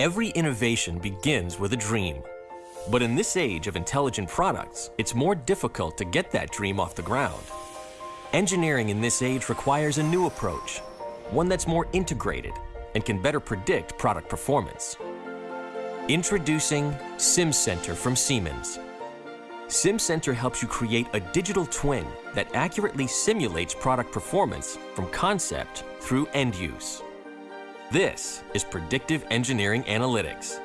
Every innovation begins with a dream. But in this age of intelligent products, it's more difficult to get that dream off the ground. Engineering in this age requires a new approach, one that's more integrated and can better predict product performance. Introducing SimCenter from Siemens. SimCenter helps you create a digital twin that accurately simulates product performance from concept through end use. This is predictive engineering analytics.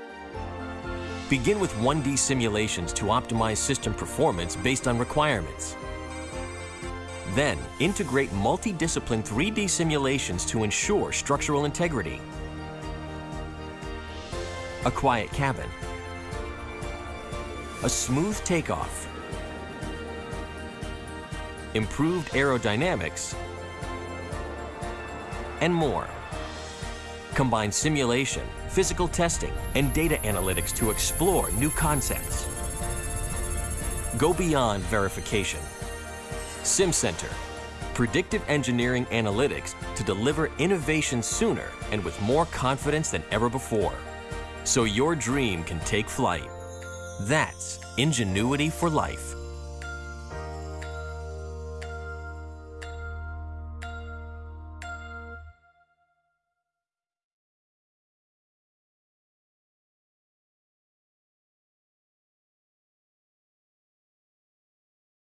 Begin with 1D simulations to optimize system performance based on requirements. Then, integrate multidiscipline 3D simulations to ensure structural integrity. A quiet cabin. A smooth takeoff. Improved aerodynamics. And more. Combine simulation, physical testing, and data analytics to explore new concepts. Go beyond verification. SimCenter, predictive engineering analytics to deliver innovation sooner and with more confidence than ever before. So your dream can take flight. That's ingenuity for life.